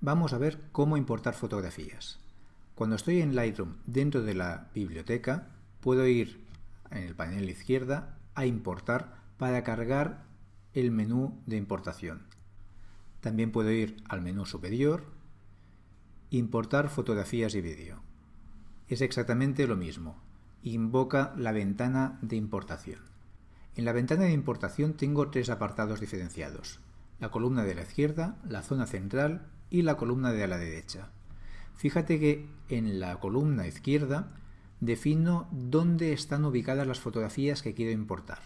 vamos a ver cómo importar fotografías. Cuando estoy en Lightroom dentro de la biblioteca, puedo ir en el panel izquierda a importar para cargar el menú de importación. También puedo ir al menú superior, importar fotografías y vídeo. Es exactamente lo mismo. Invoca la ventana de importación. En la ventana de importación tengo tres apartados diferenciados. La columna de la izquierda, la zona central y la columna de la derecha. Fíjate que en la columna izquierda defino dónde están ubicadas las fotografías que quiero importar.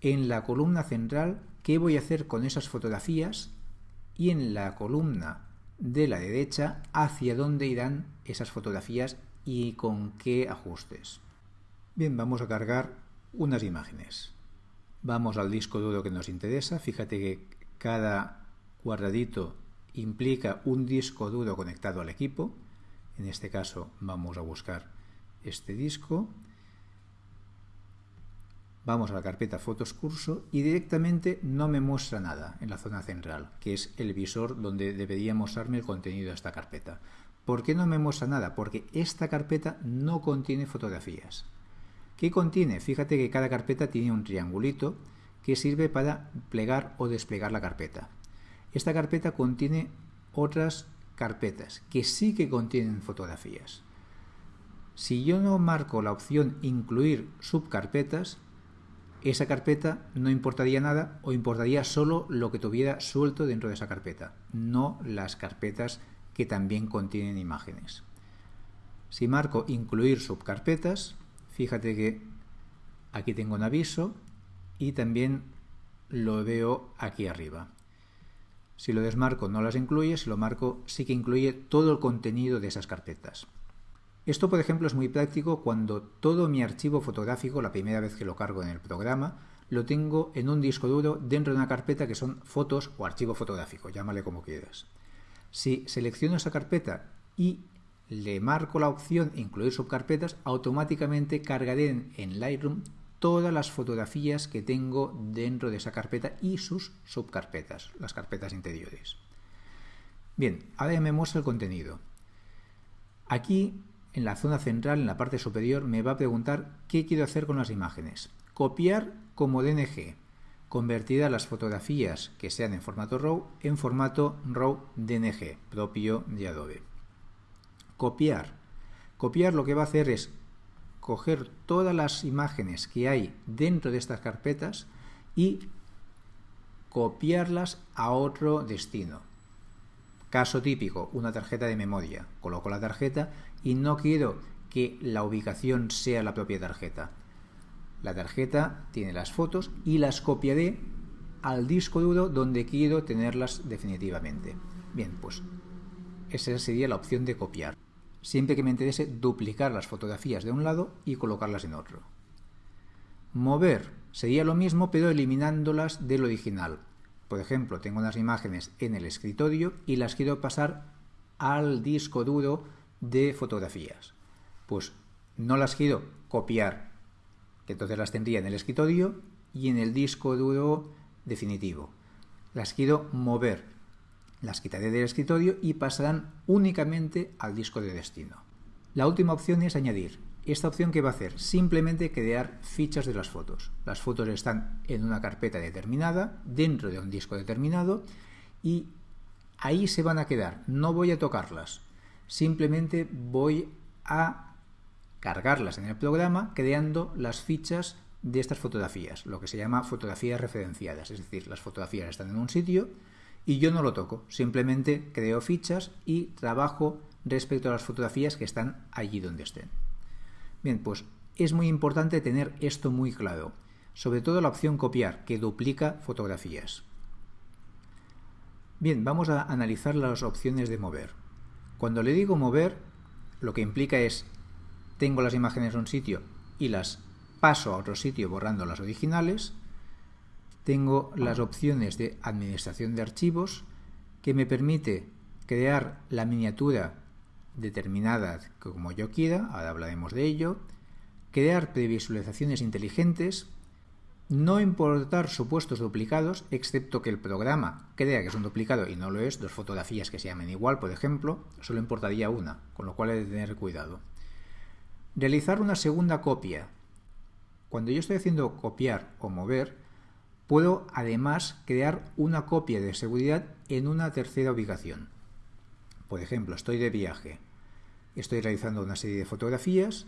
En la columna central, qué voy a hacer con esas fotografías y en la columna de la derecha, hacia dónde irán esas fotografías y con qué ajustes. Bien, vamos a cargar unas imágenes. Vamos al disco duro que nos interesa. Fíjate que cada cuadradito implica un disco duro conectado al equipo. En este caso vamos a buscar este disco. Vamos a la carpeta Fotos Curso y directamente no me muestra nada en la zona central, que es el visor donde debería mostrarme el contenido de esta carpeta. ¿Por qué no me muestra nada? Porque esta carpeta no contiene fotografías. ¿Qué contiene? Fíjate que cada carpeta tiene un triangulito que sirve para plegar o desplegar la carpeta. Esta carpeta contiene otras carpetas que sí que contienen fotografías. Si yo no marco la opción incluir subcarpetas, esa carpeta no importaría nada o importaría solo lo que tuviera suelto dentro de esa carpeta, no las carpetas que también contienen imágenes. Si marco incluir subcarpetas, Fíjate que aquí tengo un aviso y también lo veo aquí arriba. Si lo desmarco no las incluye, si lo marco sí que incluye todo el contenido de esas carpetas. Esto, por ejemplo, es muy práctico cuando todo mi archivo fotográfico, la primera vez que lo cargo en el programa, lo tengo en un disco duro dentro de una carpeta que son fotos o archivo fotográfico, llámale como quieras. Si selecciono esa carpeta y le marco la opción incluir subcarpetas, automáticamente cargaré en, Lightroom todas las fotografías que tengo dentro de esa carpeta y sus subcarpetas, las carpetas interiores. Bien, ahora ya me muestra el contenido. Aquí, en la zona central, en la parte superior, me va a preguntar qué quiero hacer con las imágenes. Copiar como DNG, convertir las fotografías que sean en formato RAW en formato RAW DNG, propio de Adobe copiar. Copiar lo que va a hacer es coger todas las imágenes que hay dentro de estas carpetas y copiarlas a otro destino. Caso típico, una tarjeta de memoria. Coloco la tarjeta y no quiero que la ubicación sea la propia tarjeta. La tarjeta tiene las fotos y las copiaré al disco duro donde quiero tenerlas definitivamente. Bien, pues esa sería la opción de copiar siempre que me interese duplicar las fotografías de un lado y colocarlas en otro. Mover sería lo mismo pero eliminándolas del original. Por ejemplo, tengo unas imágenes en el escritorio y las quiero pasar al disco duro de fotografías. Pues no las quiero copiar, que entonces las tendría en el escritorio y en el disco duro definitivo. Las quiero mover, las quitaré del escritorio y pasarán únicamente al disco de destino. La última opción es añadir. Esta opción que va a hacer simplemente crear fichas de las fotos. Las fotos están en una carpeta determinada, dentro de un disco determinado, y ahí se van a quedar. No voy a tocarlas. Simplemente voy a cargarlas en el programa creando las fichas de estas fotografías, lo que se llama fotografías referenciadas. Es decir, las fotografías están en un sitio, y yo no lo toco, simplemente creo fichas y trabajo respecto a las fotografías que están allí donde estén. Bien, pues es muy importante tener esto muy claro, sobre todo la opción copiar, que duplica fotografías. Bien, vamos a analizar las opciones de mover. Cuando le digo mover, lo que implica es, tengo las imágenes en un sitio y las paso a otro sitio borrando las originales, tengo las opciones de administración de archivos que me permite crear la miniatura determinada como yo quiera, ahora hablaremos de ello, crear previsualizaciones inteligentes no importar supuestos duplicados, excepto que el programa crea que es un duplicado y no lo es, dos fotografías que se llamen igual, por ejemplo, solo importaría una, con lo cual hay que tener cuidado. Realizar una segunda copia. Cuando yo estoy haciendo copiar o mover, puedo además crear una copia de seguridad en una tercera ubicación. Por ejemplo, estoy de viaje, estoy realizando una serie de fotografías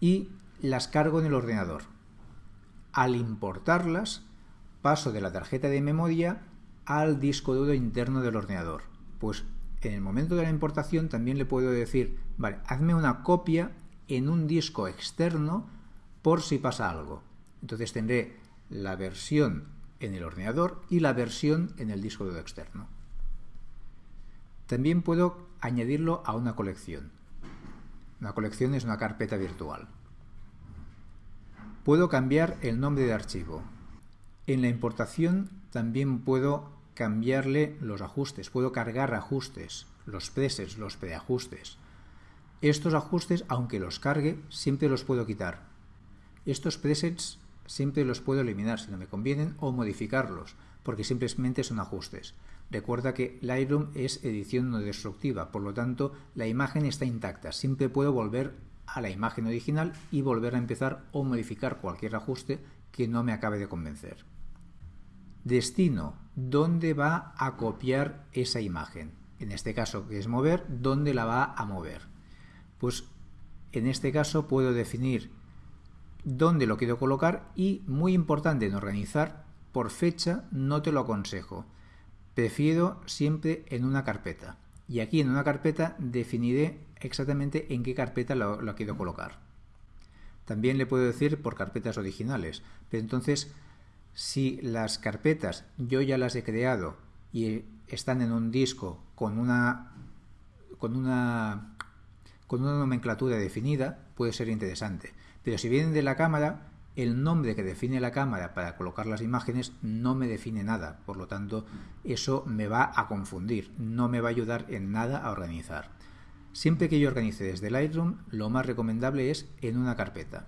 y las cargo en el ordenador al importarlas, paso de la tarjeta de memoria al disco duro interno del ordenador. Pues en el momento de la importación también le puedo decir, vale, hazme una copia en un disco externo por si pasa algo. Entonces tendré la versión en el ordenador y la versión en el disco duro externo. También puedo añadirlo a una colección. Una colección es una carpeta virtual. Puedo cambiar el nombre de archivo. En la importación también puedo cambiarle los ajustes, puedo cargar ajustes, los presets, los preajustes. Estos ajustes, aunque los cargue, siempre los puedo quitar. Estos presets siempre los puedo eliminar si no me convienen o modificarlos, porque simplemente son ajustes. Recuerda que Lightroom es edición no destructiva, por lo tanto la imagen está intacta. Siempre puedo volver a la imagen original y volver a empezar o modificar cualquier ajuste que no me acabe de convencer. Destino, ¿dónde va a copiar esa imagen? En este caso, que es mover, ¿dónde la va a mover? Pues en este caso puedo definir dónde lo quiero colocar y, muy importante en organizar, por fecha no te lo aconsejo. Prefiero siempre en una carpeta. Y aquí en una carpeta definiré exactamente en qué carpeta lo, quiero colocar. También le puedo decir por carpetas originales, pero entonces si las carpetas yo ya las he creado y están en un disco con una con una con una nomenclatura definida, puede ser interesante. Pero si vienen de la cámara, el nombre que define la cámara para colocar las imágenes no me define nada, por lo tanto eso me va a confundir, no me va a ayudar en nada a organizar. Siempre que yo organice desde Lightroom, lo más recomendable es en una carpeta.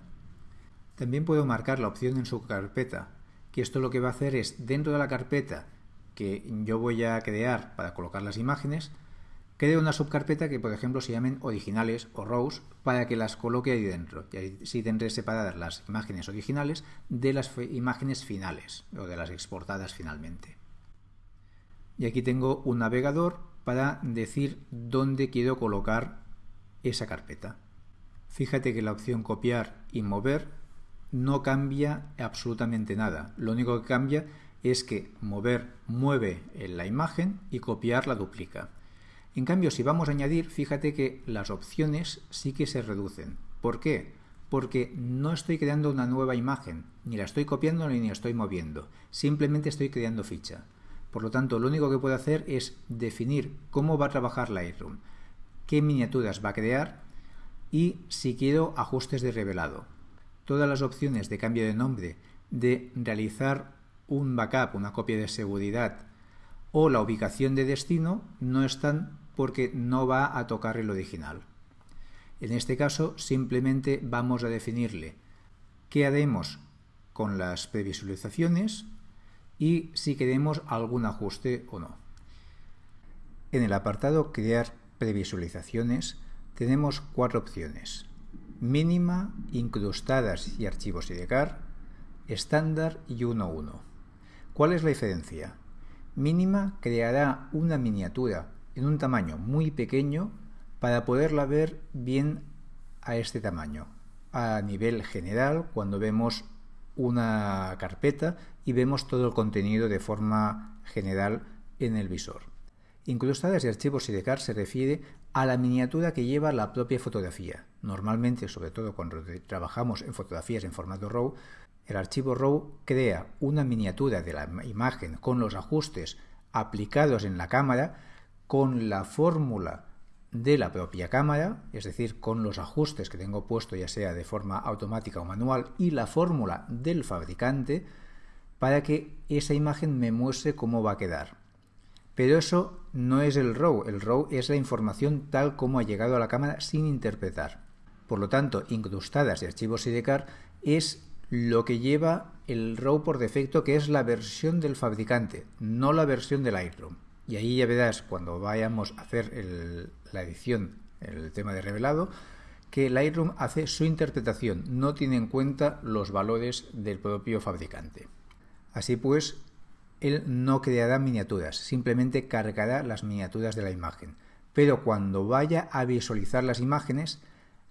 También puedo marcar la opción en su carpeta, que esto lo que va a hacer es dentro de la carpeta que yo voy a crear para colocar las imágenes, creo una subcarpeta que por ejemplo se llamen originales o rows para que las coloque ahí dentro y así tendré separadas las imágenes originales de las imágenes finales o de las exportadas finalmente. Y aquí tengo un navegador para decir dónde quiero colocar esa carpeta. Fíjate que la opción copiar y mover no cambia absolutamente nada. Lo único que cambia es que mover mueve la imagen y copiar la duplica. En cambio, si vamos a añadir, fíjate que las opciones sí que se reducen. ¿Por qué? Porque no estoy creando una nueva imagen, ni la estoy copiando ni la estoy moviendo. Simplemente estoy creando ficha. Por lo tanto, lo único que puedo hacer es definir cómo va a trabajar Lightroom, qué miniaturas va a crear y si quiero ajustes de revelado. Todas las opciones de cambio de nombre, de realizar un backup, una copia de seguridad o la ubicación de destino no están porque no va a tocar el original. En este caso simplemente vamos a definirle qué haremos con las previsualizaciones y si queremos algún ajuste o no. En el apartado Crear previsualizaciones tenemos cuatro opciones. Mínima, incrustadas y archivos IDCAR, estándar y 1.1. ¿Cuál es la diferencia? Mínima creará una miniatura en un tamaño muy pequeño para poderla ver bien a este tamaño. A nivel general, cuando vemos una carpeta y vemos todo el contenido de forma general en el visor. Incrustadas y archivos SIDECAR se refiere a la miniatura que lleva la propia fotografía. Normalmente, sobre todo cuando trabajamos en fotografías en formato RAW, el archivo RAW crea una miniatura de la imagen con los ajustes aplicados en la cámara, con la fórmula de la propia cámara, es decir, con los ajustes que tengo puesto ya sea de forma automática o manual y la fórmula del fabricante para que esa imagen me muestre cómo va a quedar. Pero eso no es el RAW, el RAW es la información tal como ha llegado a la cámara sin interpretar. Por lo tanto, incrustadas de archivos SIDECAR es lo que lleva el RAW por defecto, que es la versión del fabricante, no la versión del Lightroom. Y ahí ya verás, cuando vayamos a hacer la edición, el tema de revelado, que Lightroom hace su interpretación, no tiene en cuenta los valores del propio fabricante. Así pues, él no creará miniaturas, simplemente cargará las miniaturas de la imagen. Pero cuando vaya a visualizar las imágenes,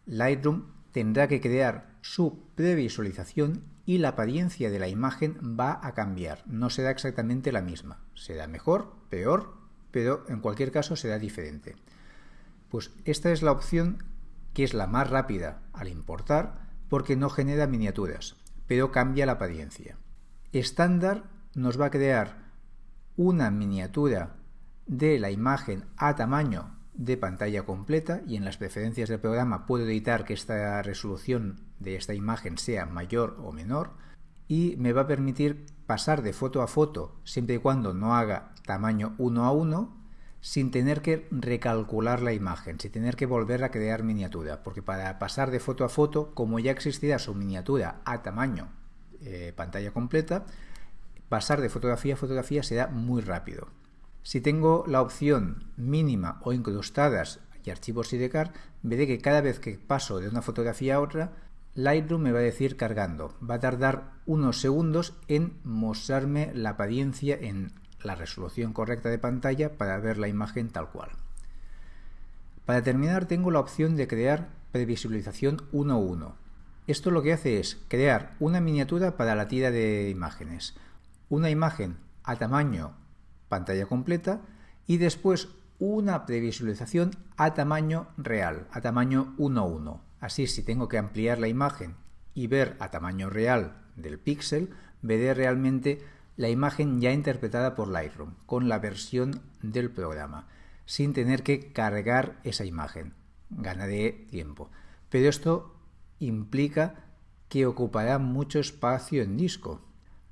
Lightroom tendrá que crear su previsualización y la apariencia de la imagen va a cambiar, no será exactamente la misma. Será mejor, peor, pero en cualquier caso será diferente. Pues esta es la opción que es la más rápida al importar porque no genera miniaturas, pero cambia la apariencia. Estándar nos va a crear una miniatura de la imagen a tamaño de pantalla completa y en las preferencias del programa puedo editar que esta resolución de esta imagen sea mayor o menor y me va a permitir pasar de foto a foto siempre y cuando no haga tamaño 1 a 1 sin tener que recalcular la imagen, sin tener que volver a crear miniatura, porque para pasar de foto a foto, como ya existirá su miniatura a tamaño eh, pantalla completa, pasar de fotografía a fotografía será muy rápido. Si tengo la opción mínima o incrustadas y archivos sidecar, veré que cada vez que paso de una fotografía a otra, Lightroom me va a decir cargando. Va a tardar unos segundos en mostrarme la apariencia en la resolución correcta de pantalla para ver la imagen tal cual. Para terminar tengo la opción de crear previsualización 1.1. Esto lo que hace es crear una miniatura para la tira de imágenes, una imagen a tamaño pantalla completa y después una previsualización a tamaño real, a tamaño 1.1. Así si tengo que ampliar la imagen y ver a tamaño real del píxel, veré realmente la imagen ya interpretada por Lightroom, con la versión del programa, sin tener que cargar esa imagen. Ganaré tiempo. Pero esto implica que ocupará mucho espacio en disco.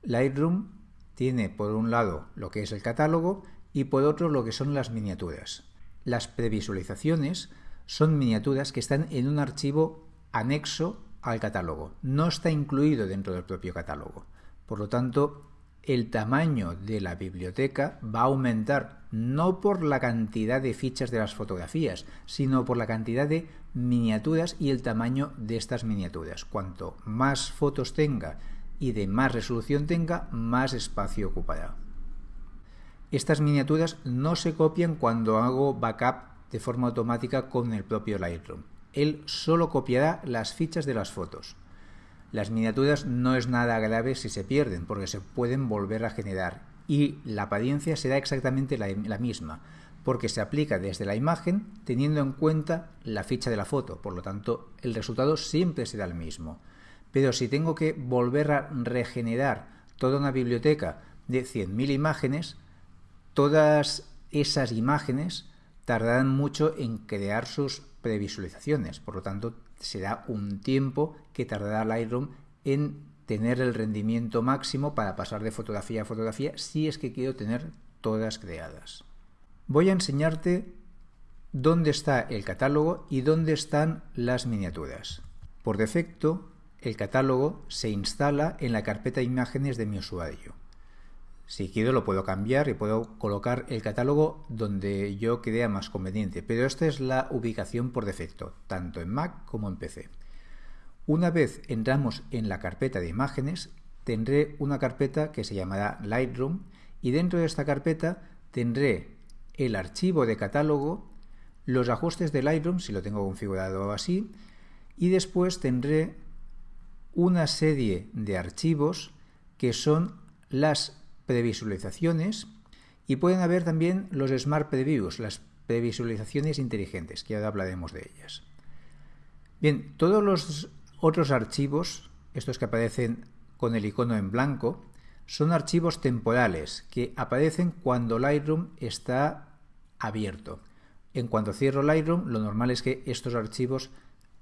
Lightroom tiene por un lado lo que es el catálogo y por otro lo que son las miniaturas. Las previsualizaciones son miniaturas que están en un archivo anexo al catálogo, no está incluido dentro del propio catálogo. Por lo tanto, el tamaño de la biblioteca va a aumentar no por la cantidad de fichas de las fotografías, sino por la cantidad de miniaturas y el tamaño de estas miniaturas. Cuanto más fotos tenga y de más resolución tenga, más espacio ocupará. Estas miniaturas no se copian cuando hago backup de forma automática con el propio Lightroom. Él solo copiará las fichas de las fotos. Las miniaturas no es nada grave si se pierden, porque se pueden volver a generar y la apariencia será exactamente la, la misma, porque se aplica desde la imagen teniendo en cuenta la ficha de la foto, por lo tanto el resultado siempre será el mismo. Pero si tengo que volver a regenerar toda una biblioteca de 100.000 imágenes, todas esas imágenes tardarán mucho en crear sus previsualizaciones. Por lo tanto, será un tiempo que tardará Lightroom en tener el rendimiento máximo para pasar de fotografía a fotografía si es que quiero tener todas creadas. Voy a enseñarte dónde está el catálogo y dónde están las miniaturas. Por defecto, el catálogo se instala en la carpeta de imágenes de mi usuario. Si quiero lo puedo cambiar y puedo colocar el catálogo donde yo crea más conveniente, pero esta es la ubicación por defecto, tanto en Mac como en PC. Una vez entramos en la carpeta de imágenes, tendré una carpeta que se llamará Lightroom y dentro de esta carpeta tendré el archivo de catálogo, los ajustes de Lightroom, si lo tengo configurado así, y después tendré una serie de archivos que son las previsualizaciones y pueden haber también los Smart Previews, las previsualizaciones inteligentes, que ahora hablaremos de ellas. Bien, todos los otros archivos, estos que aparecen con el icono en blanco, son archivos temporales que aparecen cuando Lightroom está abierto. En cuanto cierro Lightroom, lo normal es que estos archivos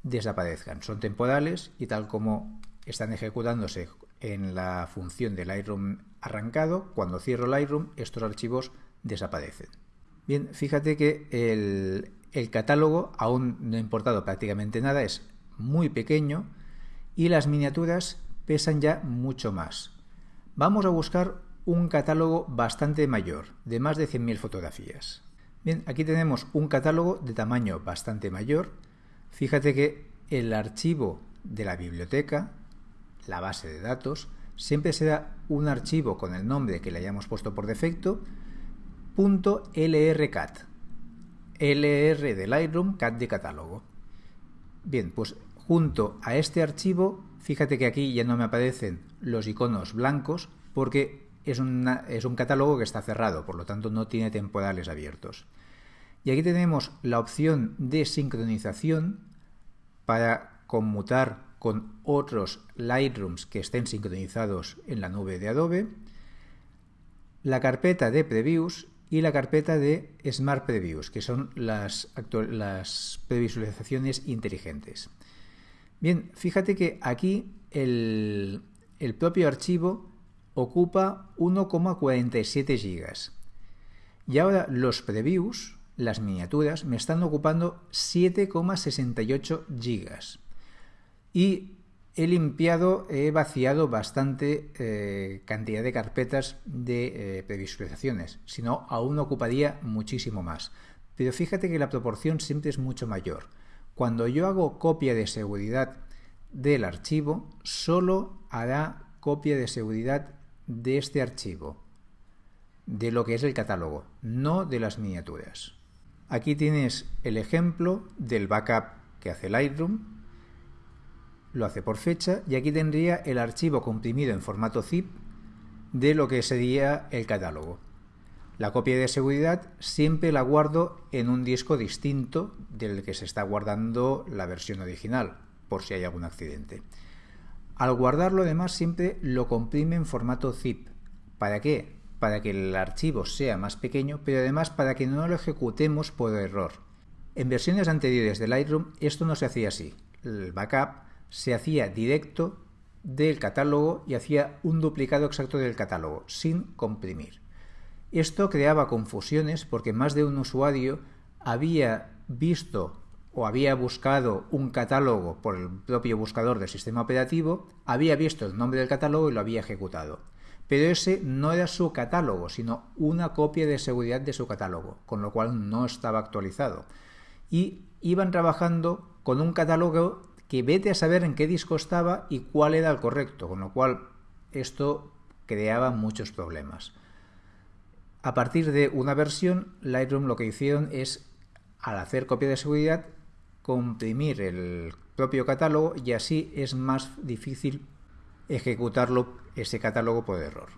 desaparezcan. Son temporales y tal como están ejecutándose en la función de Lightroom arrancado, cuando cierro Lightroom estos archivos desaparecen. Bien, fíjate que el, el catálogo aún no ha importado prácticamente nada, es muy pequeño y las miniaturas pesan ya mucho más. Vamos a buscar un catálogo bastante mayor, de más de 100.000 fotografías. Bien, aquí tenemos un catálogo de tamaño bastante mayor. Fíjate que el archivo de la biblioteca, la base de datos, siempre será un archivo con el nombre que le hayamos puesto por defecto, .lrcat. LR de Lightroom, cat de catálogo. Bien, pues junto a este archivo, fíjate que aquí ya no me aparecen los iconos blancos porque es, es un catálogo que está cerrado, por lo tanto no tiene temporales abiertos. Y aquí tenemos la opción de sincronización para conmutar con otros Lightrooms que estén sincronizados en la nube de Adobe, la carpeta de previews y la carpeta de Smart Previews, que son las, las previsualizaciones inteligentes. Bien, fíjate que aquí el, el propio archivo ocupa 1,47 gigas. Y ahora los previews, las miniaturas, me están ocupando 7,68 gigas. Y he limpiado, he vaciado bastante eh, cantidad de carpetas de eh, previsualizaciones, si no, aún ocuparía muchísimo más. Pero fíjate que la proporción siempre es mucho mayor. Cuando yo hago copia de seguridad del archivo, solo hará copia de seguridad de este archivo, de lo que es el catálogo, no de las miniaturas. Aquí tienes el ejemplo del backup que hace Lightroom, lo hace por fecha y aquí tendría el archivo comprimido en formato zip de lo que sería el catálogo. La copia de seguridad siempre la guardo en un disco distinto del que se está guardando la versión original, por si hay algún accidente. Al guardarlo además siempre lo comprime en formato zip. ¿Para qué? Para que el archivo sea más pequeño, pero además para que no lo ejecutemos por error. En versiones anteriores de Lightroom esto no se hacía así. El backup se hacía directo del catálogo y hacía un duplicado exacto del catálogo, sin comprimir. Esto creaba confusiones porque más de un usuario había visto o había buscado un catálogo por el propio buscador del sistema operativo, había visto el nombre del catálogo y lo había ejecutado. Pero ese no era su catálogo, sino una copia de seguridad de su catálogo, con lo cual no estaba actualizado. Y iban trabajando con un catálogo que vete a saber en qué disco estaba y cuál era el correcto, con lo cual esto creaba muchos problemas. A partir de una versión, Lightroom lo que hicieron es, al hacer copia de seguridad, comprimir el propio catálogo y así es más difícil ejecutarlo ese catálogo por error.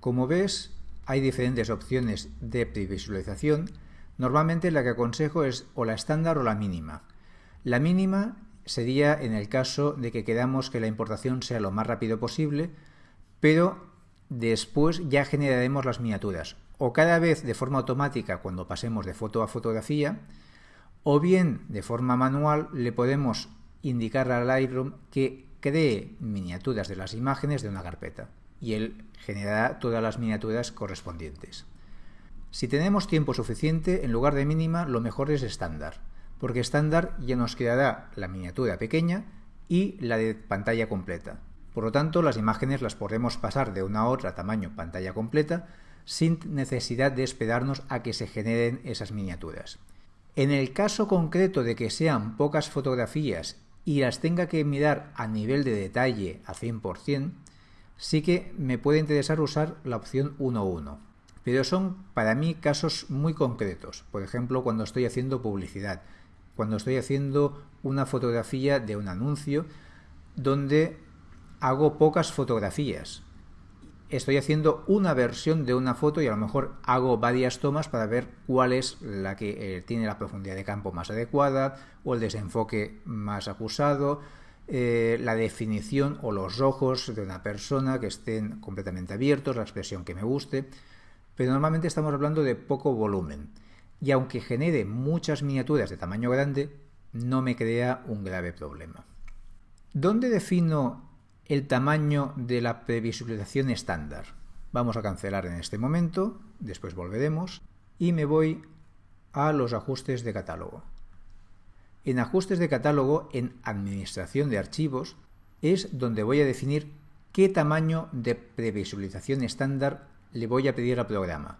Como ves, hay diferentes opciones de previsualización. Normalmente la que aconsejo es o la estándar o la mínima. La mínima sería en el caso de que queramos que la importación sea lo más rápido posible, pero después ya generaremos las miniaturas, o cada vez de forma automática cuando pasemos de foto a fotografía, o bien de forma manual le podemos indicar a Lightroom que cree miniaturas de las imágenes de una carpeta y él generará todas las miniaturas correspondientes. Si tenemos tiempo suficiente, en lugar de mínima, lo mejor es estándar porque estándar ya nos quedará la miniatura pequeña y la de pantalla completa. Por lo tanto, las imágenes las podremos pasar de una a otra tamaño pantalla completa sin necesidad de esperarnos a que se generen esas miniaturas. En el caso concreto de que sean pocas fotografías y las tenga que mirar a nivel de detalle a 100%, sí que me puede interesar usar la opción 1.1. Pero son para mí casos muy concretos, por ejemplo cuando estoy haciendo publicidad, cuando estoy haciendo una fotografía de un anuncio donde hago pocas fotografías. Estoy haciendo una versión de una foto y a lo mejor hago varias tomas para ver cuál es la que eh, tiene la profundidad de campo más adecuada o el desenfoque más acusado, eh, la definición o los ojos de una persona que estén completamente abiertos, la expresión que me guste. Pero normalmente estamos hablando de poco volumen y aunque genere muchas miniaturas de tamaño grande, no me crea un grave problema. ¿Dónde defino el tamaño de la previsualización estándar? Vamos a cancelar en este momento, después volveremos, y me voy a los ajustes de catálogo. En ajustes de catálogo, en administración de archivos, es donde voy a definir qué tamaño de previsualización estándar le voy a pedir al programa.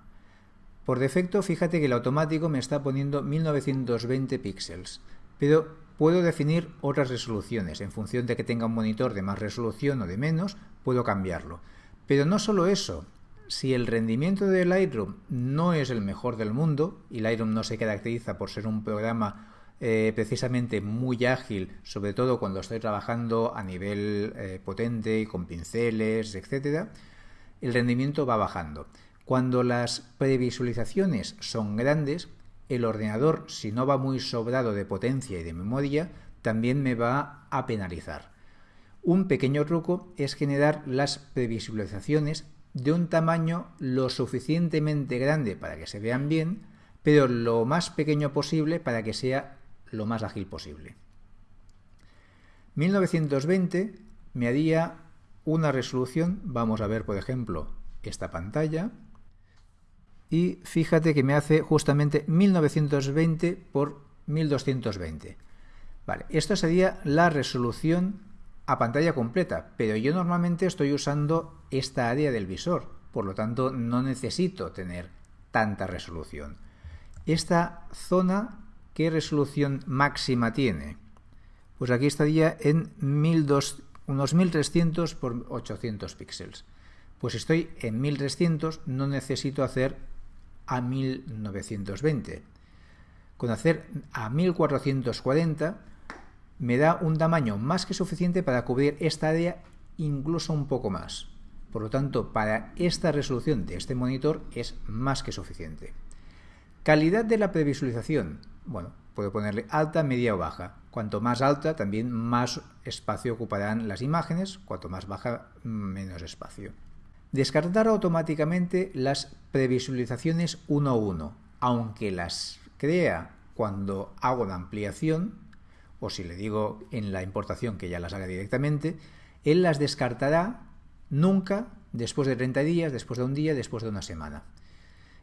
Por defecto, fíjate que el automático me está poniendo 1920 píxeles, pero puedo definir otras resoluciones. En función de que tenga un monitor de más resolución o de menos, puedo cambiarlo. Pero no solo eso, si el rendimiento de Lightroom no es el mejor del mundo, y Lightroom no se caracteriza por ser un programa eh, precisamente muy ágil, sobre todo cuando estoy trabajando a nivel eh, potente y con pinceles, etc., el rendimiento va bajando. Cuando las previsualizaciones son grandes, el ordenador, si no va muy sobrado de potencia y de memoria, también me va a penalizar. Un pequeño truco es generar las previsualizaciones de un tamaño lo suficientemente grande para que se vean bien, pero lo más pequeño posible para que sea lo más ágil posible. 1920 me haría una resolución, vamos a ver por ejemplo esta pantalla, y fíjate que me hace justamente 1920 por 1220. Vale, esto sería la resolución a pantalla completa, pero yo normalmente estoy usando esta área del visor, por lo tanto no necesito tener tanta resolución. Esta zona, ¿qué resolución máxima tiene? Pues aquí estaría en 1200, unos 1300 por 800 píxeles. Pues estoy en 1300, no necesito hacer a 1920. Con hacer a 1440 me da un tamaño más que suficiente para cubrir esta área incluso un poco más. Por lo tanto, para esta resolución de este monitor es más que suficiente. Calidad de la previsualización. Bueno, puedo ponerle alta, media o baja. Cuanto más alta, también más espacio ocuparán las imágenes. Cuanto más baja, menos espacio. Descartar automáticamente las previsualizaciones uno a uno, aunque las crea cuando hago la ampliación, o si le digo en la importación que ya las haga directamente, él las descartará nunca después de 30 días, después de un día, después de una semana.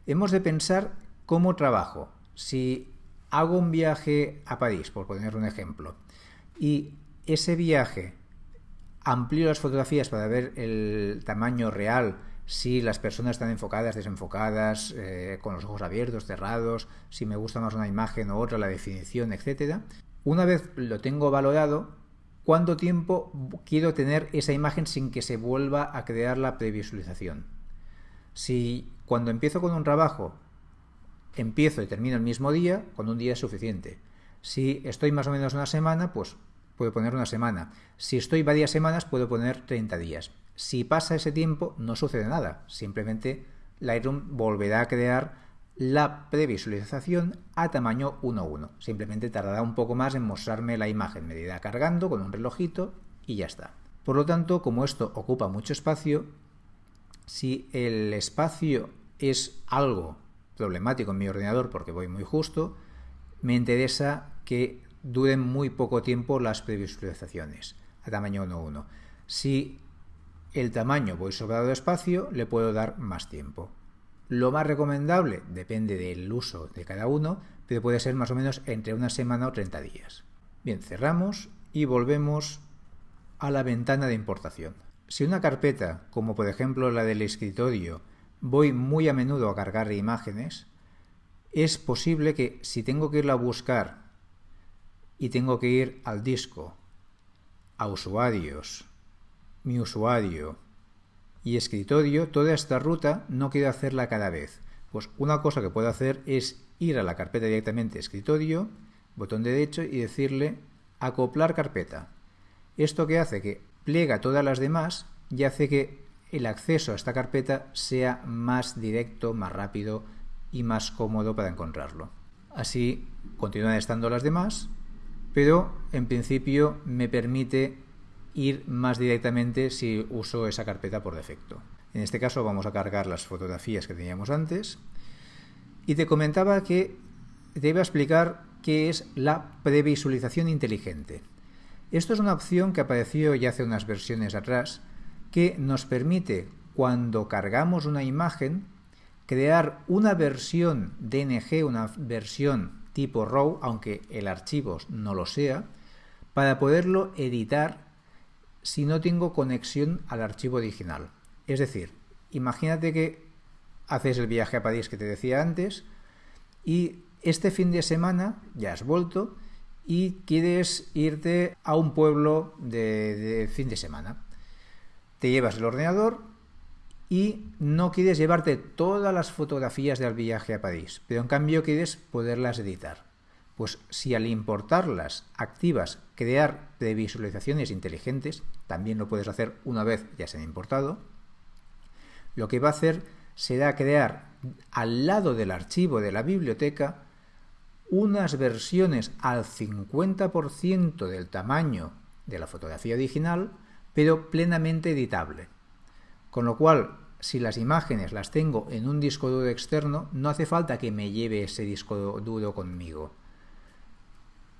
Hemos de pensar cómo trabajo. Si hago un viaje a París, por poner un ejemplo, y ese viaje amplío las fotografías para ver el tamaño real, si las personas están enfocadas, desenfocadas, eh, con los ojos abiertos, cerrados, si me gusta más una imagen o otra, la definición, etc. Una vez lo tengo valorado, ¿cuánto tiempo quiero tener esa imagen sin que se vuelva a crear la previsualización? Si cuando empiezo con un trabajo empiezo y termino el mismo día, con un día es suficiente. Si estoy más o menos una semana, pues puedo poner una semana. Si estoy varias semanas, puedo poner 30 días. Si pasa ese tiempo, no sucede nada. Simplemente Lightroom volverá a crear la previsualización a tamaño 1.1. Simplemente tardará un poco más en mostrarme la imagen. Me irá cargando con un relojito y ya está. Por lo tanto, como esto ocupa mucho espacio, si el espacio es algo problemático en mi ordenador porque voy muy justo, me interesa que duren muy poco tiempo las previsualizaciones a tamaño 1.1. Si el tamaño voy sobrado de espacio, le puedo dar más tiempo. Lo más recomendable depende del uso de cada uno, pero puede ser más o menos entre una semana o 30 días. Bien, cerramos y volvemos a la ventana de importación. Si una carpeta, como por ejemplo la del escritorio, voy muy a menudo a cargar imágenes, es posible que si tengo que irla a buscar y tengo que ir al disco, a usuarios, mi usuario y escritorio, toda esta ruta no quiero hacerla cada vez. Pues una cosa que puedo hacer es ir a la carpeta directamente escritorio, botón derecho y decirle acoplar carpeta. Esto que hace que pliega todas las demás y hace que el acceso a esta carpeta sea más directo, más rápido y más cómodo para encontrarlo. Así continúan estando las demás pero en principio me permite ir más directamente si uso esa carpeta por defecto. En este caso vamos a cargar las fotografías que teníamos antes y te comentaba que te iba a explicar qué es la previsualización inteligente. Esto es una opción que apareció ya hace unas versiones atrás que nos permite cuando cargamos una imagen crear una versión DNG, una versión tipo RAW, aunque el archivo no lo sea, para poderlo editar si no tengo conexión al archivo original. Es decir, imagínate que haces el viaje a París que te decía antes y este fin de semana ya has vuelto y quieres irte a un pueblo de, de fin de semana. Te llevas el ordenador y no quieres llevarte todas las fotografías del viaje a París, pero en cambio quieres poderlas editar. Pues si al importarlas activas crear previsualizaciones inteligentes, también lo puedes hacer una vez ya se han importado, lo que va a hacer será crear al lado del archivo de la biblioteca unas versiones al 50% del tamaño de la fotografía original, pero plenamente editable. Con lo cual, si las imágenes las tengo en un disco duro externo, no hace falta que me lleve ese disco duro conmigo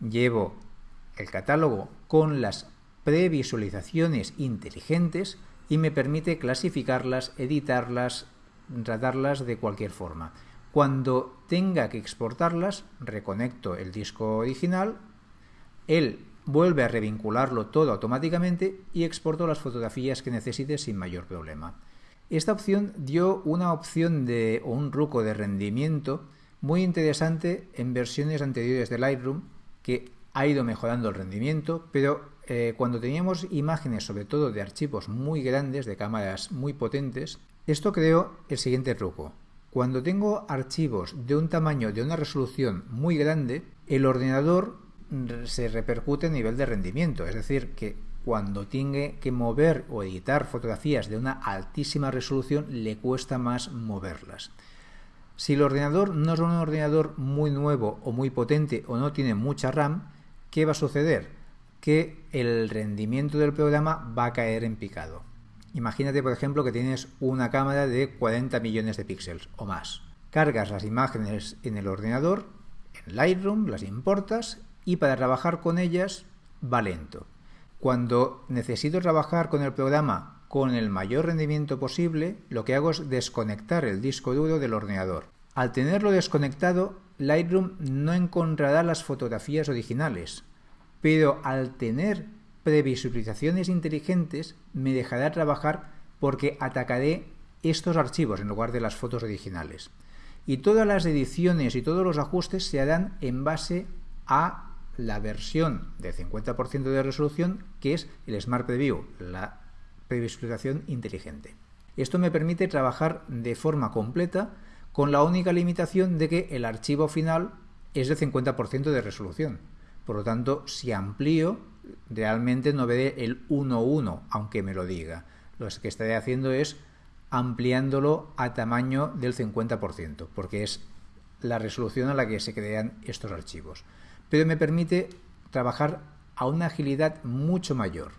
llevo el catálogo con las previsualizaciones inteligentes y me permite clasificarlas, editarlas, tratarlas de cualquier forma. Cuando tenga que exportarlas, reconecto el disco original, él vuelve a revincularlo todo automáticamente y exporto las fotografías que necesite sin mayor problema. Esta opción dio una opción de o un ruco de rendimiento muy interesante en versiones anteriores de Lightroom que ha ido mejorando el rendimiento, pero eh, cuando teníamos imágenes, sobre todo de archivos muy grandes, de cámaras muy potentes, esto creó el siguiente truco. Cuando tengo archivos de un tamaño, de una resolución muy grande, el ordenador se repercute a nivel de rendimiento, es decir, que cuando tiene que mover o editar fotografías de una altísima resolución le cuesta más moverlas. Si el ordenador no es un ordenador muy nuevo o muy potente o no tiene mucha RAM, ¿qué va a suceder? Que el rendimiento del programa va a caer en picado. Imagínate, por ejemplo, que tienes una cámara de 40 millones de píxeles o más. Cargas las imágenes en el ordenador, en Lightroom, las importas y para trabajar con ellas va lento. Cuando necesito trabajar con el programa con el mayor rendimiento posible, lo que hago es desconectar el disco duro del ordenador. Al tenerlo desconectado, Lightroom no encontrará las fotografías originales, pero al tener previsualizaciones inteligentes me dejará trabajar porque atacaré estos archivos en lugar de las fotos originales. Y todas las ediciones y todos los ajustes se harán en base a la versión de 50% de resolución que es el Smart Preview, la previsualización inteligente. Esto me permite trabajar de forma completa con la única limitación de que el archivo final es de 50% de resolución. Por lo tanto, si amplío, realmente no veré el 1.1, aunque me lo diga. Lo que estaré haciendo es ampliándolo a tamaño del 50%, porque es la resolución a la que se crean estos archivos. Pero me permite trabajar a una agilidad mucho mayor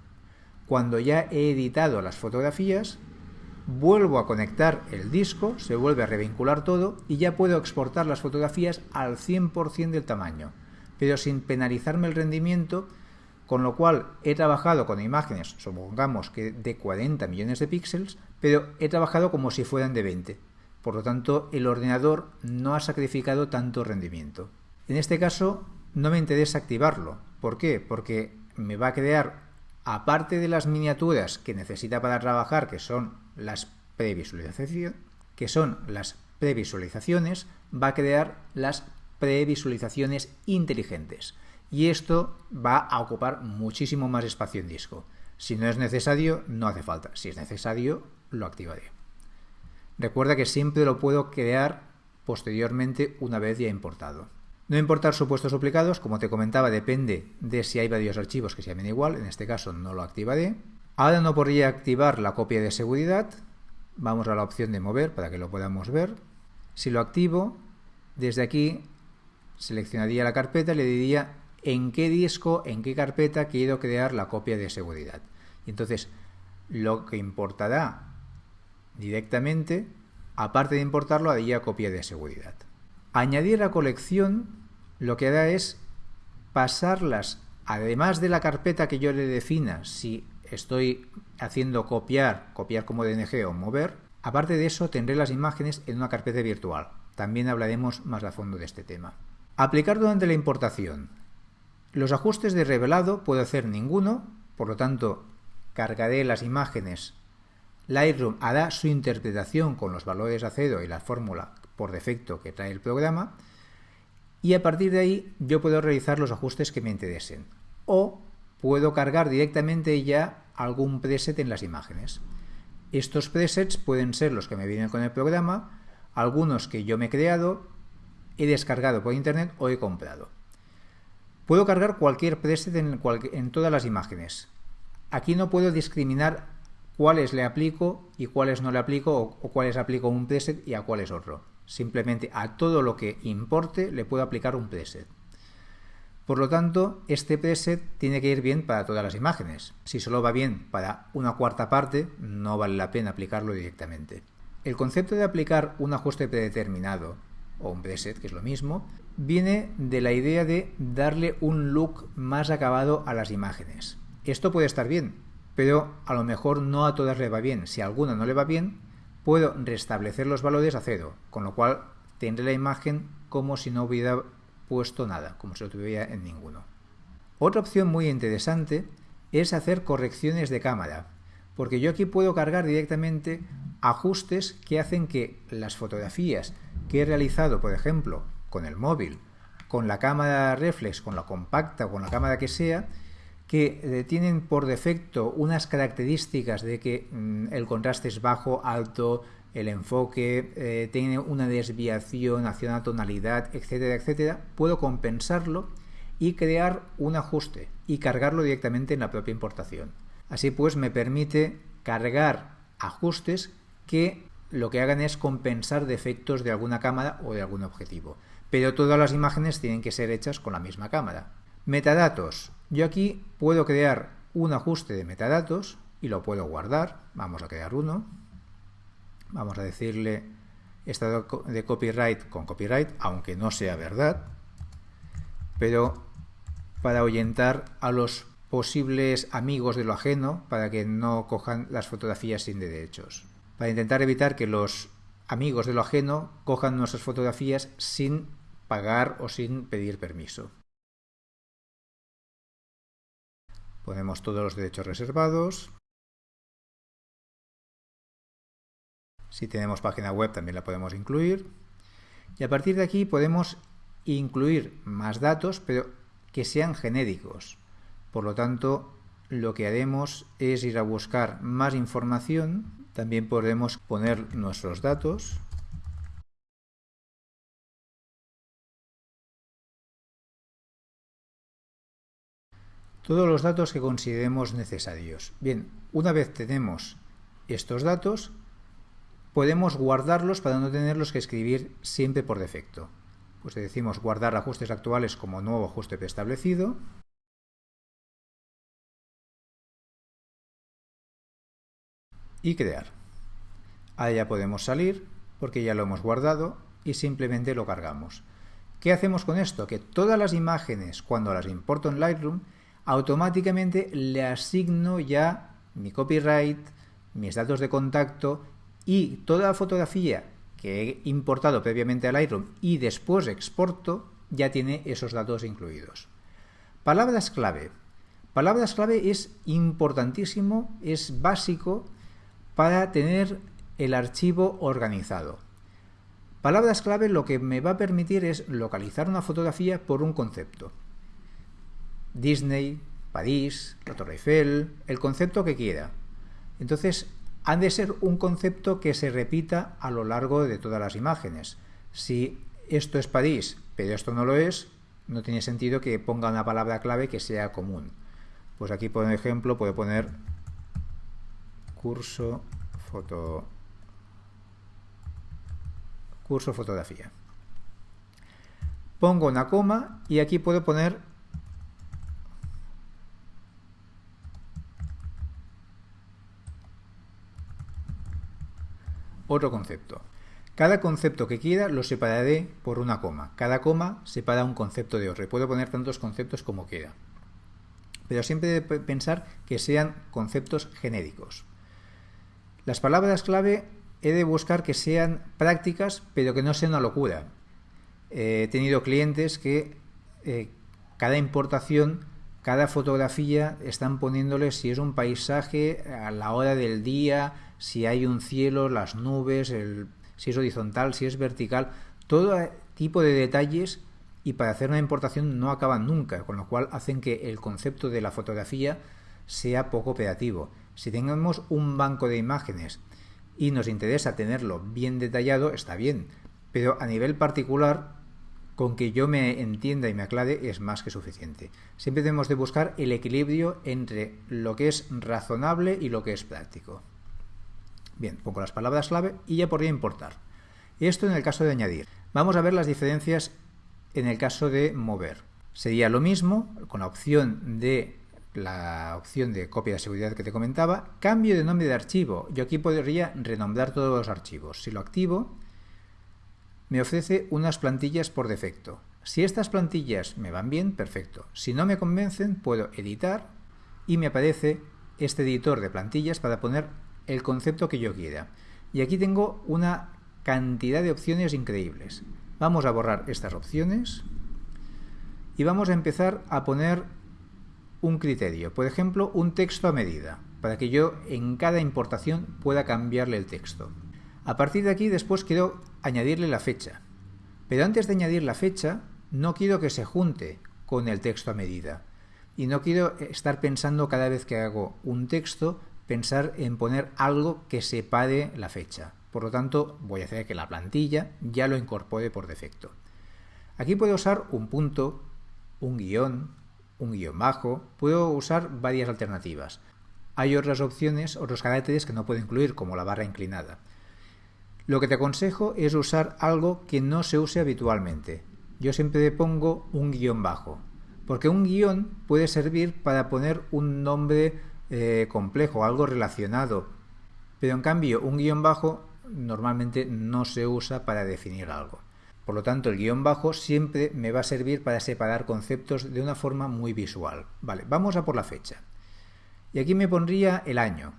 cuando ya he editado las fotografías, vuelvo a conectar el disco, se vuelve a revincular todo y ya puedo exportar las fotografías al 100% del tamaño, pero sin penalizarme el rendimiento, con lo cual he trabajado con imágenes, supongamos que de 40 millones de píxeles, pero he trabajado como si fueran de 20. Por lo tanto, el ordenador no ha sacrificado tanto rendimiento. En este caso, no me interesa activarlo. ¿Por qué? Porque me va a crear aparte de las miniaturas que necesita para trabajar, que son las previsualizaciones, que son las previsualizaciones, va a crear las previsualizaciones inteligentes. Y esto va a ocupar muchísimo más espacio en disco. Si no es necesario, no hace falta. Si es necesario, lo activaré. Recuerda que siempre lo puedo crear posteriormente una vez ya importado. No importar supuestos duplicados, como te comentaba, depende de si hay varios archivos que se llamen igual, en este caso no lo activaré. Ahora no podría activar la copia de seguridad, vamos a la opción de mover para que lo podamos ver. Si lo activo, desde aquí seleccionaría la carpeta y le diría en qué disco, en qué carpeta quiero crear la copia de seguridad. Y entonces lo que importará directamente, aparte de importarlo, haría copia de seguridad. Añadir a colección lo que hará es pasarlas, además de la carpeta que yo le defina, si estoy haciendo copiar, copiar como DNG o mover, aparte de eso tendré las imágenes en una carpeta virtual. También hablaremos más a fondo de este tema. Aplicar durante la importación. Los ajustes de revelado puedo hacer ninguno, por lo tanto cargaré las imágenes. Lightroom hará su interpretación con los valores acedo y la fórmula por defecto que trae el programa y a partir de ahí yo puedo realizar los ajustes que me interesen o puedo cargar directamente ya algún preset en las imágenes. Estos presets pueden ser los que me vienen con el programa, algunos que yo me he creado, he descargado por internet o he comprado. Puedo cargar cualquier preset en, todas las imágenes. Aquí no puedo discriminar cuáles le aplico y cuáles no le aplico o, o cuáles aplico un preset y a cuáles otro. Simplemente a todo lo que importe le puedo aplicar un preset. Por lo tanto, este preset tiene que ir bien para todas las imágenes. Si solo va bien para una cuarta parte, no vale la pena aplicarlo directamente. El concepto de aplicar un ajuste predeterminado, o un preset, que es lo mismo, viene de la idea de darle un look más acabado a las imágenes. Esto puede estar bien, pero a lo mejor no a todas le va bien. Si a alguna no le va bien, puedo restablecer los valores a cero, con lo cual tendré la imagen como si no hubiera puesto nada, como si lo tuviera en ninguno. Otra opción muy interesante es hacer correcciones de cámara, porque yo aquí puedo cargar directamente ajustes que hacen que las fotografías que he realizado, por ejemplo, con el móvil, con la cámara reflex, con la compacta con la cámara que sea, que eh, tienen por defecto unas características de que mm, el contraste es bajo, alto, el enfoque, eh, tiene una desviación hacia una tonalidad, etcétera, etcétera, puedo compensarlo y crear un ajuste y cargarlo directamente en la propia importación. Así pues me permite cargar ajustes que lo que hagan es compensar defectos de alguna cámara o de algún objetivo. Pero todas las imágenes tienen que ser hechas con la misma cámara. Metadatos. Yo aquí puedo crear un ajuste de metadatos y lo puedo guardar. Vamos a crear uno vamos a decirle estado de copyright con copyright, aunque no sea verdad, pero para ahuyentar a los posibles amigos de lo ajeno para que no cojan las fotografías sin derechos. Para intentar evitar que los amigos de lo ajeno cojan nuestras fotografías sin pagar o sin pedir permiso. Ponemos todos los derechos reservados, Si tenemos página web también la podemos incluir. Y a partir de aquí podemos incluir más datos, pero que sean genéricos. Por lo tanto, lo que haremos es ir a buscar más información. También podemos poner nuestros datos. Todos los datos que consideremos necesarios. Bien, una vez tenemos estos datos, podemos guardarlos para no tenerlos que escribir siempre por defecto. Pues decimos guardar ajustes actuales como nuevo ajuste preestablecido. Y crear. Ahí ya podemos salir porque ya lo hemos guardado y simplemente lo cargamos. ¿Qué hacemos con esto? Que todas las imágenes, cuando las importo en Lightroom, automáticamente le asigno ya mi copyright, mis datos de contacto y toda la fotografía que he importado previamente al Lightroom y después exporto ya tiene esos datos incluidos. Palabras clave. Palabras clave es importantísimo, es básico para tener el archivo organizado. Palabras clave lo que me va a permitir es localizar una fotografía por un concepto. Disney, París, la Torre Eiffel, el concepto que quiera. Entonces, han de ser un concepto que se repita a lo largo de todas las imágenes. Si esto es París, pero esto no lo es, no tiene sentido que ponga una palabra clave que sea común. Pues aquí, por ejemplo, puedo poner curso foto curso fotografía. Pongo una coma y aquí puedo poner otro concepto. Cada concepto que quiera lo separaré por una coma. Cada coma separa un concepto de otro. puedo poner tantos conceptos como quiera. Pero siempre de pensar que sean conceptos genéricos. Las palabras clave he de buscar que sean prácticas, pero que no sean una locura. he tenido clientes que eh, cada importación cada fotografía están poniéndole si es un paisaje a la hora del día, si hay un cielo, las nubes, si es horizontal, si es vertical, todo tipo de detalles y para hacer una importación no acaban nunca, con lo cual hacen que el concepto de la fotografía sea poco operativo. Si tenemos un banco de imágenes y nos interesa tenerlo bien detallado, está bien, pero a nivel particular, con que yo me entienda y me aclare es más que suficiente. Siempre debemos de buscar el equilibrio entre lo que es razonable y lo que es práctico. Bien, pongo las palabras clave y ya podría importar. Esto en el caso de añadir. Vamos a ver las diferencias en el caso de mover. Sería lo mismo con la opción de la opción de copia de seguridad que te comentaba, cambio de nombre de archivo. Yo aquí podría renombrar todos los archivos. Si lo activo, me ofrece unas plantillas por defecto. Si estas plantillas me van bien, perfecto. Si no me convencen, puedo editar y me aparece este editor de plantillas para poner el concepto que yo quiera. Y aquí tengo una cantidad de opciones increíbles. Vamos a borrar estas opciones y vamos a empezar a poner un criterio, por ejemplo, un texto a medida, para que yo en cada importación pueda cambiarle el texto. A partir de aquí después quiero añadirle la fecha, pero antes de añadir la fecha no quiero que se junte con el texto a medida y no quiero estar pensando cada vez que hago un texto pensar en poner algo que separe la fecha. Por lo tanto, voy a hacer que la plantilla ya lo incorpore por defecto. Aquí puedo usar un punto, un guion, un guion bajo, puedo usar varias alternativas. Hay otras opciones, otros caracteres que no puedo incluir, como la barra inclinada. Lo que te aconsejo es usar algo que no se use habitualmente. Yo siempre pongo un guion bajo, porque un guion puede servir para poner un nombre eh, complejo, algo relacionado, pero en cambio un guion bajo normalmente no se usa para definir algo. Por lo tanto, el guion bajo siempre me va a servir para separar conceptos de una forma muy visual. Vale, vamos a por la fecha. Y aquí me pondría el año.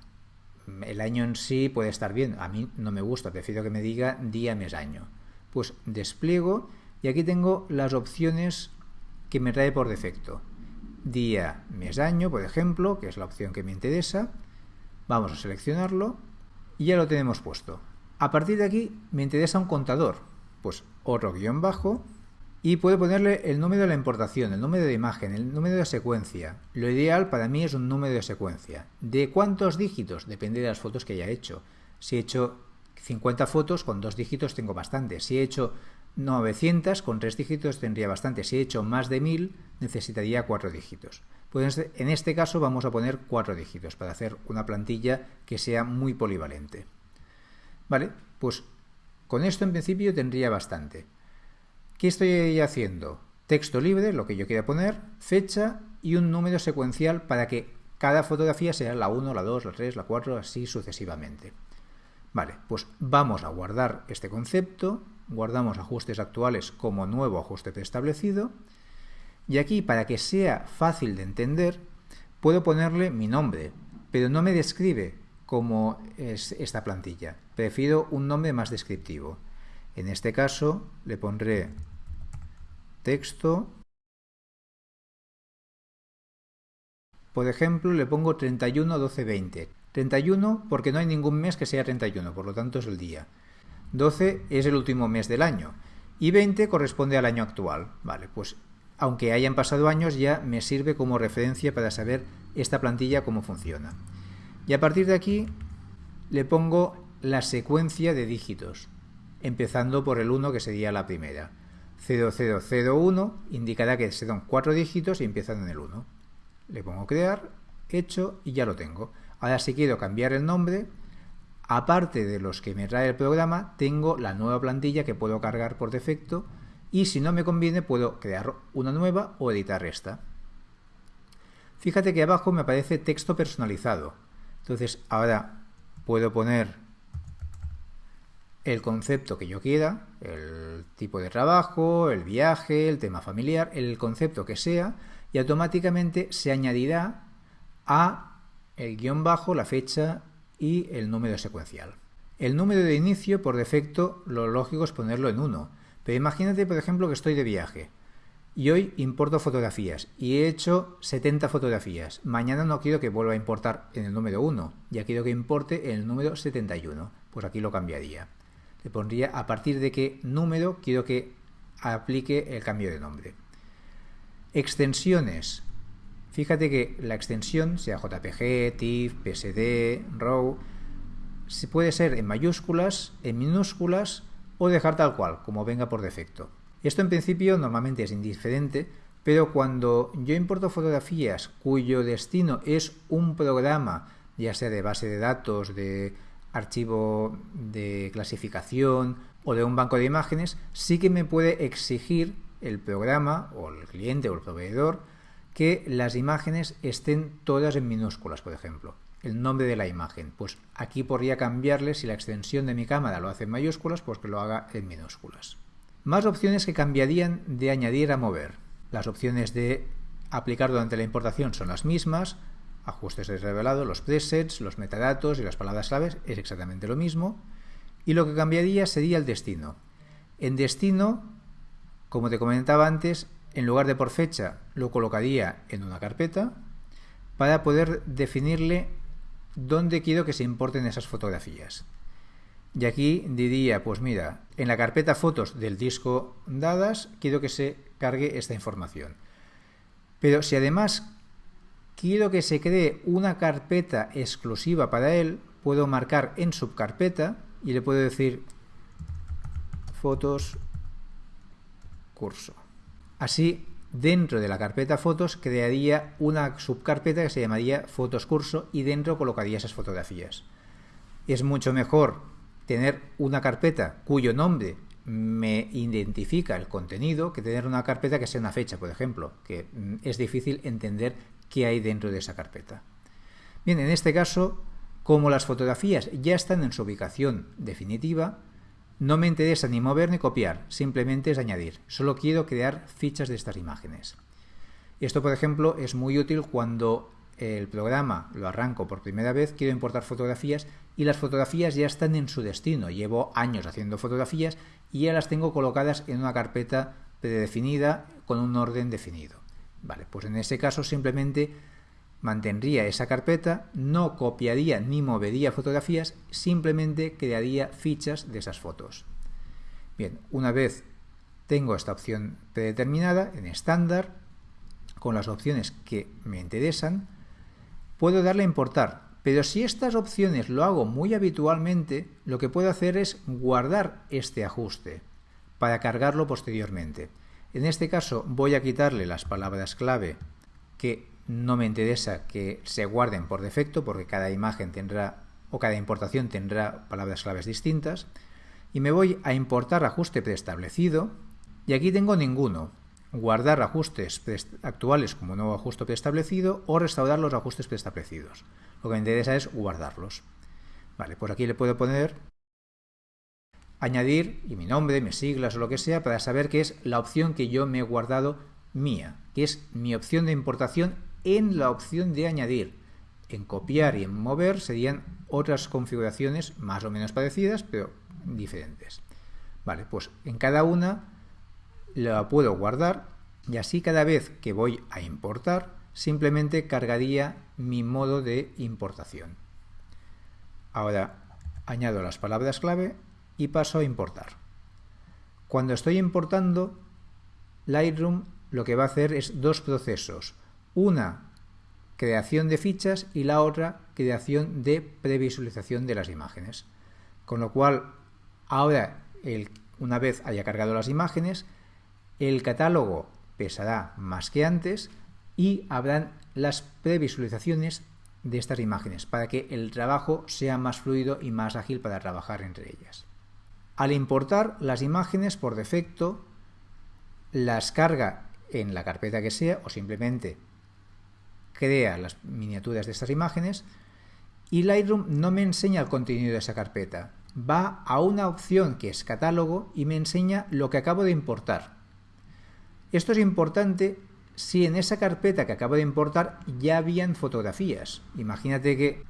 El año en sí puede estar bien, a mí no me gusta, prefiero que me diga día, mes, año. Pues despliego y aquí tengo las opciones que me trae por defecto. Día, mes, año, por ejemplo, que es la opción que me interesa. Vamos a seleccionarlo y ya lo tenemos puesto. A partir de aquí me interesa un contador, pues otro guion bajo y puedo ponerle el número de la importación, el número de imagen, el número de secuencia. Lo ideal para mí es un número de secuencia. ¿De cuántos dígitos? Depende de las fotos que haya hecho. Si he hecho 50 fotos, con dos dígitos tengo bastante. Si he hecho 900, con tres dígitos tendría bastante. Si he hecho más de 1000, necesitaría cuatro dígitos. Pues en este caso vamos a poner cuatro dígitos para hacer una plantilla que sea muy polivalente. Vale, pues con esto en principio tendría bastante. ¿Qué estoy haciendo? Texto libre, lo que yo quiera poner, fecha y un número secuencial para que cada fotografía sea la 1, la 2, la 3, la 4, así sucesivamente. Vale, pues vamos a guardar este concepto, guardamos ajustes actuales como nuevo ajuste preestablecido y aquí para que sea fácil de entender puedo ponerle mi nombre, pero no me describe como es esta plantilla. Prefiero un nombre más descriptivo. En este caso le pondré texto. Por ejemplo, le pongo 31, 12, 20. 31 porque no hay ningún mes que sea 31, por lo tanto es el día. 12 es el último mes del año. Y 20 corresponde al año actual. Vale, pues aunque hayan pasado años ya me sirve como referencia para saber esta plantilla cómo funciona. Y a partir de aquí le pongo la secuencia de dígitos, empezando por el 1 que sería la primera. 0001 indicará que se dan cuatro dígitos y empiezan en el 1. Le pongo crear, hecho y ya lo tengo. Ahora si quiero cambiar el nombre, aparte de los que me trae el programa, tengo la nueva plantilla que puedo cargar por defecto y si no me conviene puedo crear una nueva o editar esta. Fíjate que abajo me aparece texto personalizado. Entonces ahora puedo poner el concepto que yo quiera, el tipo de trabajo, el viaje, el tema familiar, el concepto que sea, y automáticamente se añadirá a el guion bajo, la fecha y el número secuencial. El número de inicio, por defecto, lo lógico es ponerlo en 1, pero imagínate, por ejemplo, que estoy de viaje. y hoy importo fotografías y he hecho 70 fotografías. Mañana no quiero que vuelva a importar en el número 1, ya quiero que importe en el número 71. Pues aquí lo cambiaría. Le pondría a partir de qué número quiero que aplique el cambio de nombre. Extensiones. Fíjate que la extensión, sea JPG, TIFF, PSD, RAW, puede ser en mayúsculas, en minúsculas o dejar tal cual, como venga por defecto. Esto en principio normalmente es indiferente, pero cuando yo importo fotografías cuyo destino es un programa, ya sea de base de datos, de archivo de clasificación o de un banco de imágenes, sí que me puede exigir el programa o el cliente o el proveedor que las imágenes estén todas en minúsculas, por ejemplo. El nombre de la imagen. Pues aquí podría cambiarle, si la extensión de mi cámara lo hace en mayúsculas, pues que lo haga en minúsculas. Más opciones que cambiarían de añadir a mover. Las opciones de aplicar durante la importación son las mismas, ajustes de revelado, los presets, los metadatos y las palabras claves es exactamente lo mismo. Y lo que cambiaría sería el destino. En destino, como te comentaba antes, en lugar de por fecha lo colocaría en una carpeta para poder definirle dónde quiero que se importen esas fotografías. Y aquí diría, pues mira, en la carpeta fotos del disco dadas, quiero que se cargue esta información. Pero si además quiero que se cree una carpeta exclusiva para él, puedo marcar en subcarpeta y le puedo decir fotos curso. Así, dentro de la carpeta fotos crearía una subcarpeta que se llamaría fotos curso y dentro colocaría esas fotografías. Es mucho mejor tener una carpeta cuyo nombre me identifica el contenido que tener una carpeta que sea una fecha, por ejemplo, que mm, es difícil entender qué hay dentro de esa carpeta. Bien, en este caso, como las fotografías ya están en su ubicación definitiva, no me interesa ni mover ni copiar, simplemente es añadir. Solo quiero crear fichas de estas imágenes. Esto, por ejemplo, es muy útil cuando el programa lo arranco por primera vez, quiero importar fotografías y las fotografías ya están en su destino. Llevo años haciendo fotografías y ya las tengo colocadas en una carpeta predefinida con un orden definido. Vale, pues en ese caso simplemente mantendría esa carpeta, no copiaría ni movería fotografías, simplemente crearía fichas de esas fotos. Bien, una vez tengo esta opción predeterminada en estándar, con las opciones que me interesan, puedo darle a importar, pero si estas opciones lo hago muy habitualmente, lo que puedo hacer es guardar este ajuste para cargarlo posteriormente. En este caso voy a quitarle las palabras clave que no me interesa que se guarden por defecto porque cada imagen tendrá o cada importación tendrá palabras claves distintas y me voy a importar ajuste preestablecido y aquí tengo ninguno guardar ajustes actuales como nuevo ajuste preestablecido o restaurar los ajustes preestablecidos. Lo que me interesa es guardarlos. Vale, pues aquí le puedo poner añadir y mi nombre, mis siglas o lo que sea para saber que es la opción que yo me he guardado mía, que es mi opción de importación en la opción de añadir. En copiar y en mover serían otras configuraciones más o menos parecidas, pero diferentes. Vale, pues en cada una la puedo guardar y así cada vez que voy a importar simplemente cargaría mi modo de importación. Ahora añado las palabras clave y paso a importar. Cuando estoy importando, Lightroom lo que va a hacer es dos procesos. Una, creación de fichas y la otra, creación de previsualización de las imágenes. Con lo cual, ahora, una vez haya cargado las imágenes, el catálogo pesará más que antes y habrán las previsualizaciones de estas imágenes para que el trabajo sea más fluido y más ágil para trabajar entre ellas. Al importar las imágenes por defecto, las carga en la carpeta que sea o simplemente crea las miniaturas de estas imágenes y Lightroom no me enseña el contenido de esa carpeta. Va a una opción que es catálogo y me enseña lo que acabo de importar. Esto es importante si en esa carpeta que acabo de importar ya habían fotografías. Imagínate que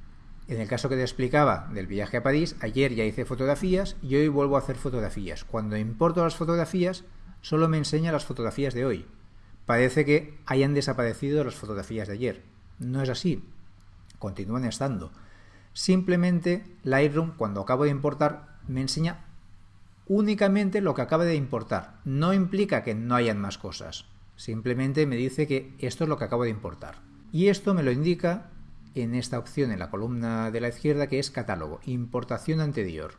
en el caso que te explicaba del viaje a París, ayer ya hice fotografías y hoy vuelvo a hacer fotografías. Cuando importo las fotografías, solo me enseña las fotografías de hoy. parece que hayan desaparecido las fotografías de ayer. No es así, continúan estando. Simplemente Lightroom cuando acabo de importar me enseña únicamente lo que acaba de importar. No implica que no hayan más cosas. Simplemente me dice que esto es lo que acabo de importar. Y esto me lo indica en esta opción en la columna de la izquierda que es catálogo, importación anterior.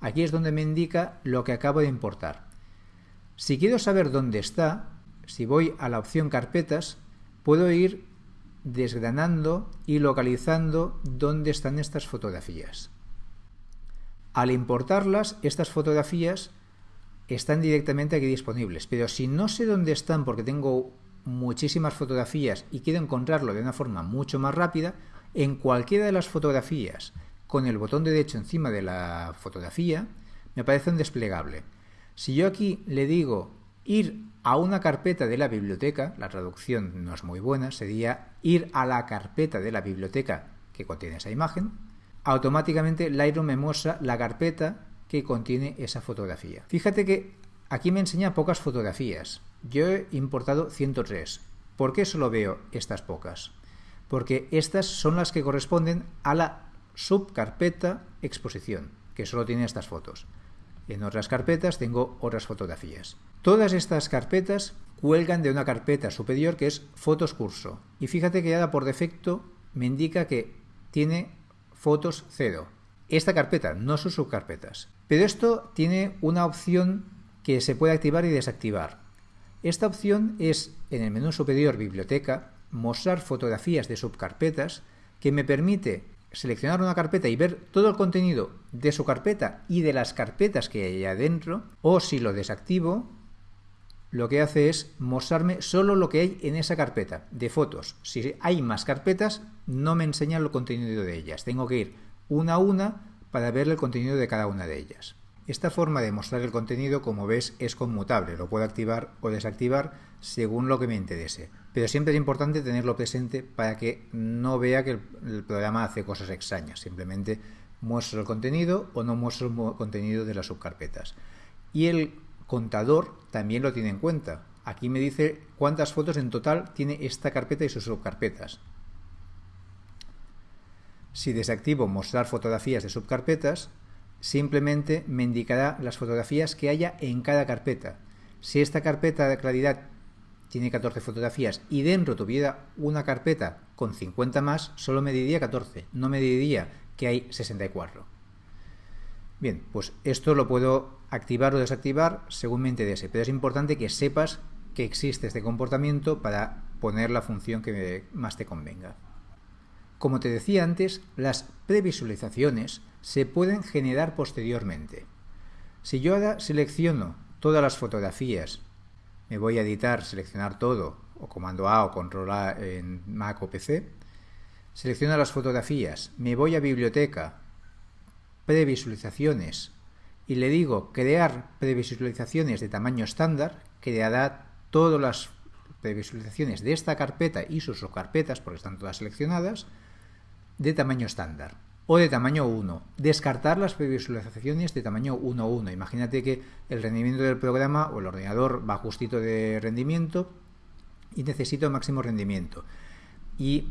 Aquí es donde me indica lo que acabo de importar. Si quiero saber dónde está, si voy a la opción carpetas, puedo ir desgranando y localizando dónde están estas fotografías. Al importarlas, estas fotografías están directamente aquí disponibles, pero si no sé dónde están porque tengo muchísimas fotografías y quiero encontrarlo de una forma mucho más rápida, en cualquiera de las fotografías, con el botón derecho encima de la fotografía, me aparece un desplegable. Si yo aquí le digo ir a una carpeta de la biblioteca, la traducción no es muy buena, sería ir a la carpeta de la biblioteca que contiene esa imagen, automáticamente Lightroom me muestra la carpeta que contiene esa fotografía. Fíjate que aquí me enseña pocas fotografías. Yo he importado 103. ¿Por qué solo veo estas pocas? Porque estas son las que corresponden a la subcarpeta exposición, que solo tiene estas fotos. En otras carpetas tengo otras fotografías. Todas estas carpetas cuelgan de una carpeta superior que es fotos curso. Y fíjate que ya por defecto me indica que tiene fotos 0. Esta carpeta, no sus subcarpetas. Pero esto tiene una opción que se puede activar y desactivar. Esta opción es en el menú superior Biblioteca, mostrar fotografías de subcarpetas que me permite seleccionar una carpeta y ver todo el contenido de su carpeta y de las carpetas que hay adentro, o si lo desactivo, lo que hace es mostrarme solo lo que hay en esa carpeta de fotos. Si hay más carpetas, no me enseña el contenido de ellas. Tengo que ir una a una para ver el contenido de cada una de ellas. Esta forma de mostrar el contenido, como ves, es conmutable. Lo puedo activar o desactivar según lo que me interese. Pero siempre es importante tenerlo presente para que no vea que el, programa hace cosas extrañas. Simplemente muestro el contenido o no muestro el contenido de las subcarpetas. Y el contador también lo tiene en cuenta. Aquí me dice cuántas fotos en total tiene esta carpeta y sus subcarpetas. Si desactivo mostrar fotografías de subcarpetas, simplemente me indicará las fotografías que haya en cada carpeta. Si esta carpeta de claridad tiene 14 fotografías y dentro tuviera una carpeta con 50 más, solo me diría 14, no me diría que hay 64. Bien, pues esto lo puedo activar o desactivar según me interese, pero es importante que sepas que existe este comportamiento para poner la función que más te convenga. Como te decía antes, las previsualizaciones se pueden generar posteriormente. Si yo ahora selecciono todas las fotografías, me voy a editar, seleccionar todo, o comando A o control A en Mac o PC, selecciono las fotografías, me voy a biblioteca, previsualizaciones y le digo crear previsualizaciones de tamaño estándar, creará todas las previsualizaciones de esta carpeta y sus subcarpetas, porque están todas seleccionadas, de tamaño estándar o de tamaño 1. Descartar las previsualizaciones de tamaño 1.1. Imagínate que el rendimiento del programa o el ordenador va justito de rendimiento y necesito máximo rendimiento. Y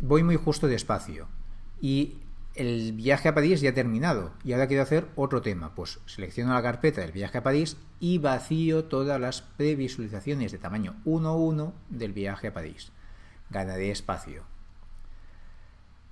voy muy justo de espacio. Y el viaje a París ya ha terminado y ahora quiero hacer otro tema. Pues selecciono la carpeta del viaje a París y vacío todas las previsualizaciones de tamaño 1.1 del viaje a París. Ganaré espacio.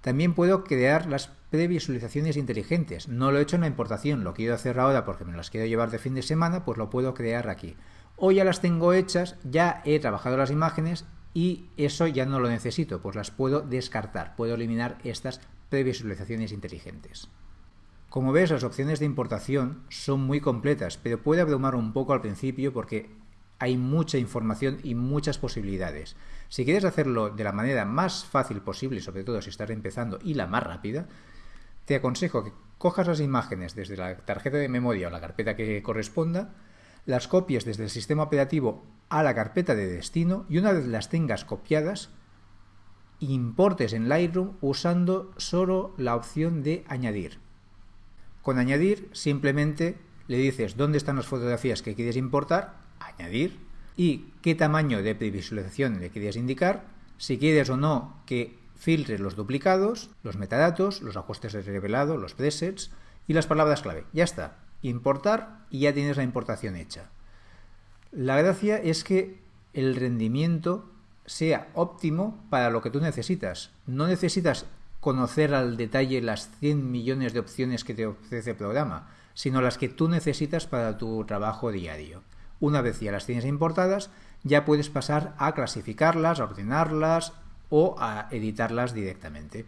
También puedo crear las previsualizaciones inteligentes. No lo he hecho en la importación, lo quiero hacer ahora porque me las quiero llevar de fin de semana, pues lo puedo crear aquí. O ya las tengo hechas, ya he trabajado las imágenes y eso ya no lo necesito, pues las puedo descartar, puedo eliminar estas previsualizaciones inteligentes. Como ves, las opciones de importación son muy completas, pero puede abrumar un poco al principio porque hay mucha información y muchas posibilidades. Si quieres hacerlo de la manera más fácil posible, sobre todo si estás empezando, y la más rápida, te aconsejo que cojas las imágenes desde la tarjeta de memoria o la carpeta que corresponda, las copies desde el sistema operativo a la carpeta de destino y una vez las tengas copiadas, importes en Lightroom usando solo la opción de añadir. Con añadir simplemente le dices dónde están las fotografías que quieres importar, añadir, y qué tamaño de previsualización le quieres indicar, si quieres o no que filtre los duplicados, los metadatos, los ajustes de revelado, los presets y las palabras clave. Ya está. Importar y ya tienes la importación hecha. La gracia es que el rendimiento sea óptimo para lo que tú necesitas. No necesitas conocer al detalle las 100 millones de opciones que te ofrece el programa, sino las que tú necesitas para tu trabajo diario. Una vez ya las tienes importadas, ya puedes pasar a clasificarlas, a ordenarlas o a editarlas directamente.